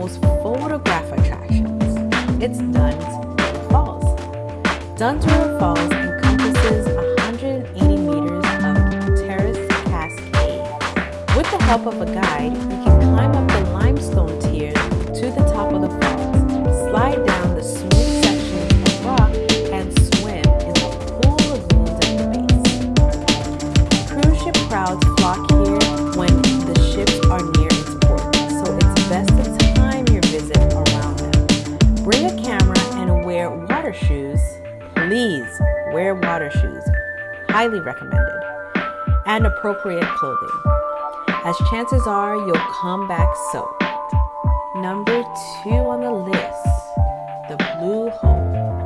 Most photographed attractions. It's Dunn's River Falls. Dunn's River Falls encompasses 180 meters of terraced cascade. With the help of a guide, water shoes, please wear water shoes. Highly recommended. And appropriate clothing, as chances are you'll come back soaked. Number two on the list, the Blue Hole.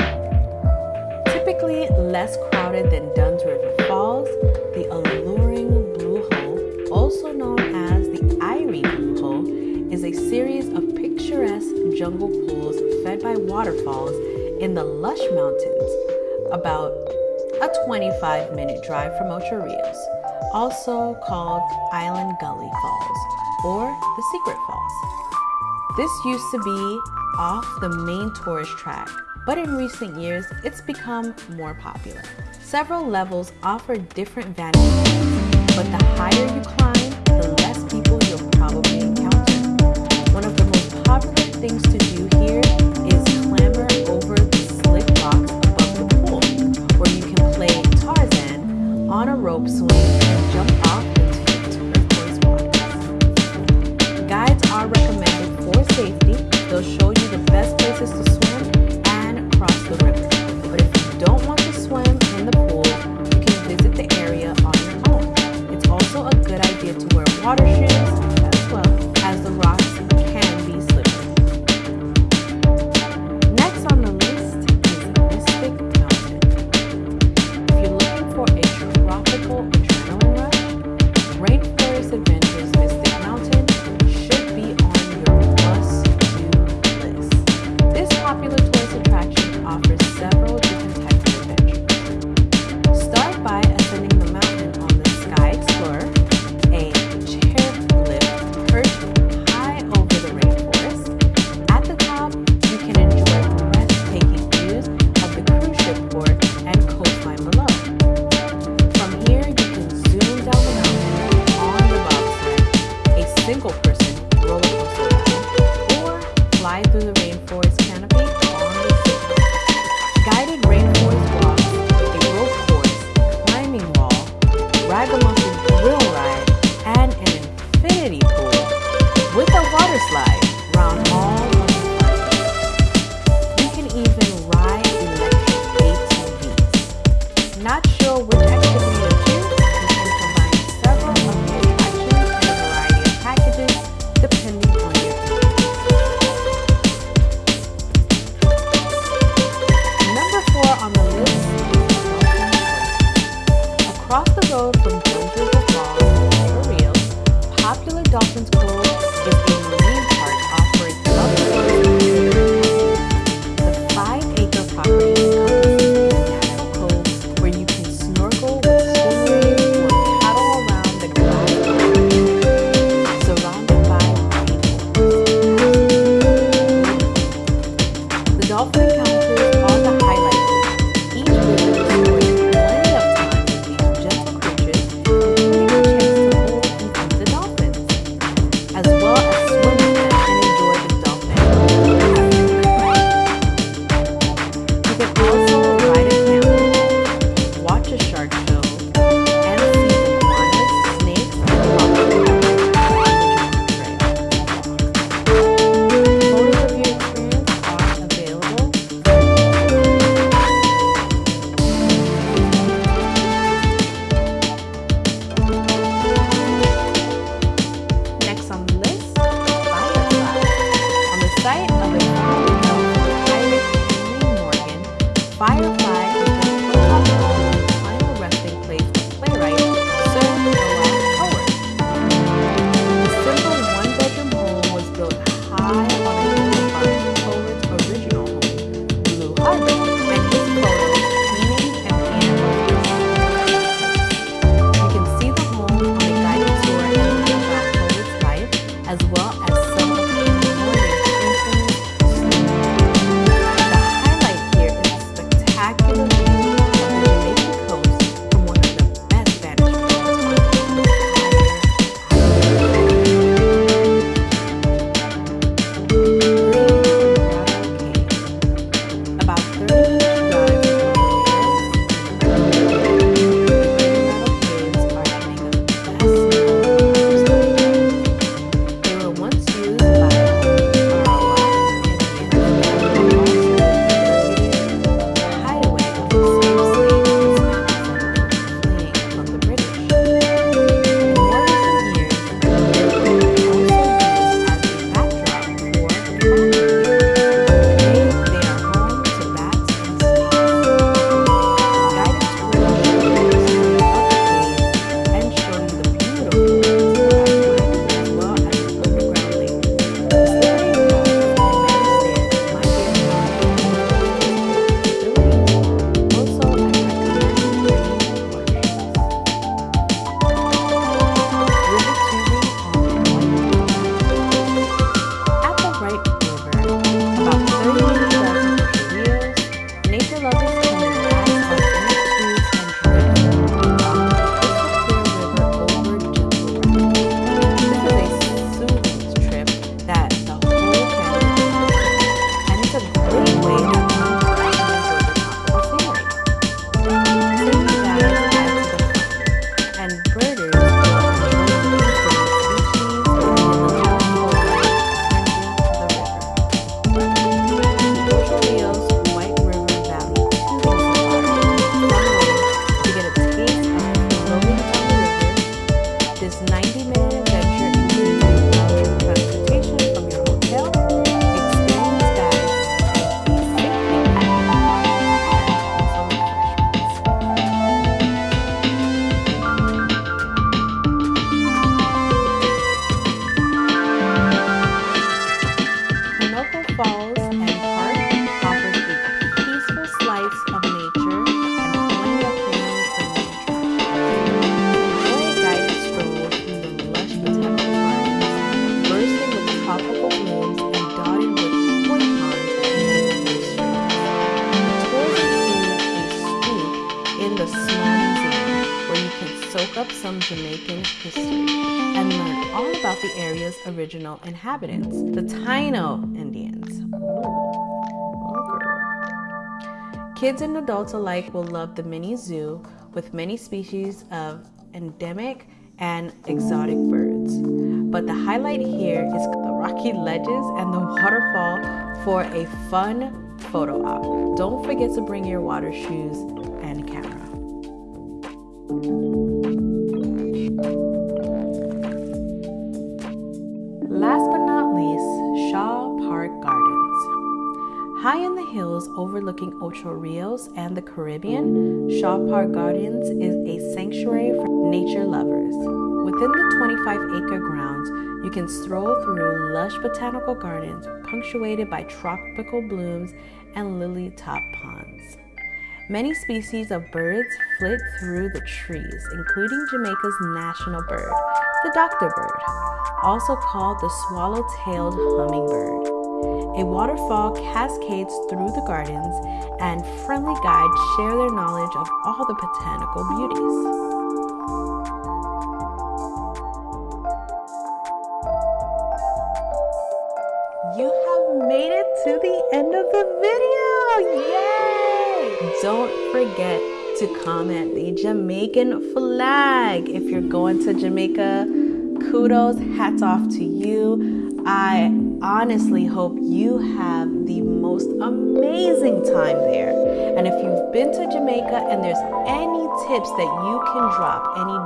Typically less crowded than Dunn's River Falls, the alluring Blue Hole, also known as the Irie Blue Hole, is a series of picturesque jungle pools fed by waterfalls in the lush mountains, about a 25 minute drive from Ocho Rios, also called Island Gully Falls or the Secret Falls. This used to be off the main tourist track, but in recent years, it's become more popular. Several levels offer different vantage points, but the higher you climb, the less people single person roller coaster ride or fly through the rainforest canopy on the sea. Guided rainforest walks, a rope course, climbing wall, ragamuffin grill ride, and an infinity pool with a water slide round all Why? and park offers a peaceful slice of nature and plenty of premium for Enjoy a guided stroll through the lush botanical gardens, bursting with tropical blooms and dotted with point ponds and native streams. A scoop in the small museum where you can soak up some Jamaican history and learn all about the area's original inhabitants, the Taino Indians. Oh, Kids and adults alike will love the mini zoo with many species of endemic and exotic birds. But the highlight here is the rocky ledges and the waterfall for a fun photo op. Don't forget to bring your water shoes hills overlooking Ocho Rios and the Caribbean, Shaw Park Gardens is a sanctuary for nature lovers. Within the 25 acre grounds, you can stroll through lush botanical gardens punctuated by tropical blooms and lily top ponds. Many species of birds flit through the trees, including Jamaica's national bird, the doctor bird, also called the swallow-tailed hummingbird. A waterfall cascades through the gardens, and friendly guides share their knowledge of all the botanical beauties. You have made it to the end of the video! Yay! Don't forget to comment the Jamaican flag. If you're going to Jamaica, kudos, hats off to you. I honestly hope you have the most amazing time there. And if you've been to Jamaica and there's any tips that you can drop, any